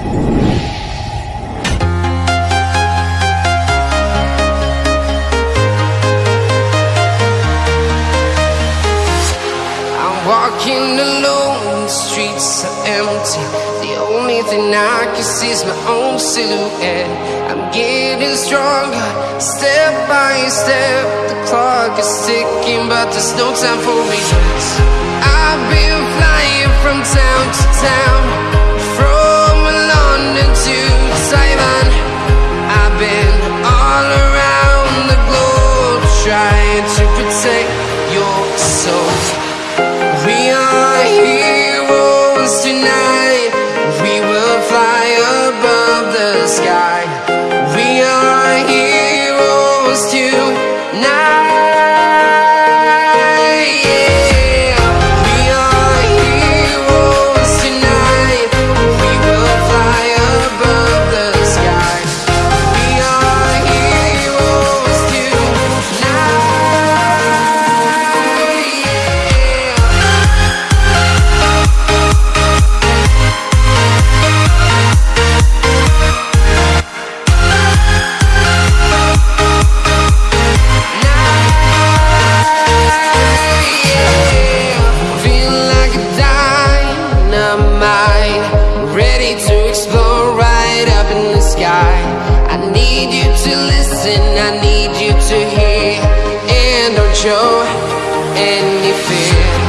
I'm walking alone, the streets are empty. The only thing I can see is my own silhouette. I'm getting stronger, step by step. The clock is ticking, but there's no time for regrets. I've been flying from town to town, globe to listen, I need you to hear, and don't show any fear.